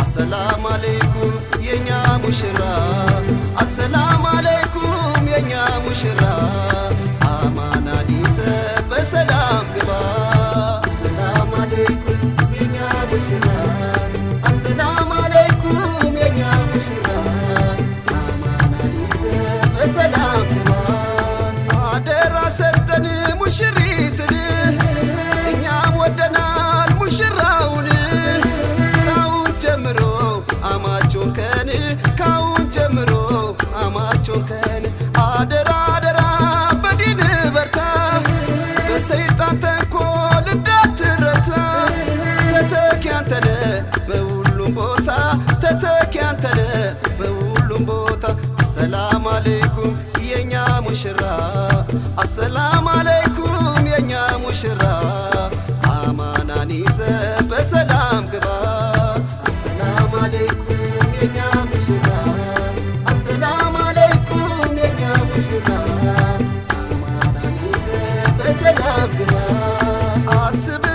አሰላም አለይኩም የኛ ሙሽራ ተተኪ አንተነ በሁሉም ቦታ አሰላም አለይኩም የኛ ሙሽራ አሰላም አለይኩም የኛ ሙሽራ አማናን ይዘ በሰላም ግባ። በሰላም ግባ። አስብላታ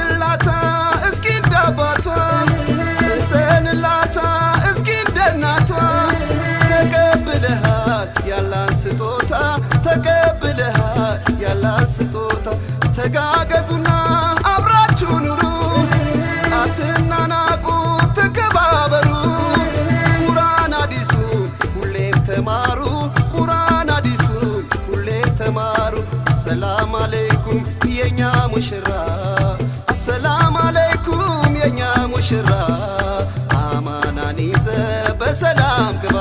ያላን ስጦታ ተቀብለሃል። ያላን ስጦታ ተጋገዙና አብራችሁ ኑሩ። አትናናቁ ተከባበሩ። ቁርአን አዲሱን ሁሌም ተማሩ። ቁርአን አዲሱን ሁሌም ተማሩ። አሰላም አለይኩም የኛ ሙሽራ። አሰላም አለይኩም የኛ ሙሽራ። አማናን ይዘ በሰላም ግባ